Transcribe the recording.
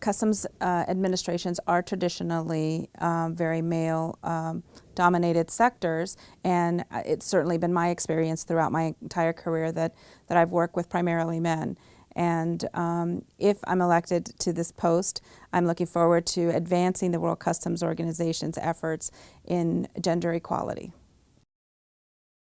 customs uh, administrations are traditionally um, very male um, dominated sectors and it's certainly been my experience throughout my entire career that, that I've worked with primarily men. And um, if I'm elected to this post, I'm looking forward to advancing the World Customs Organization's efforts in gender equality.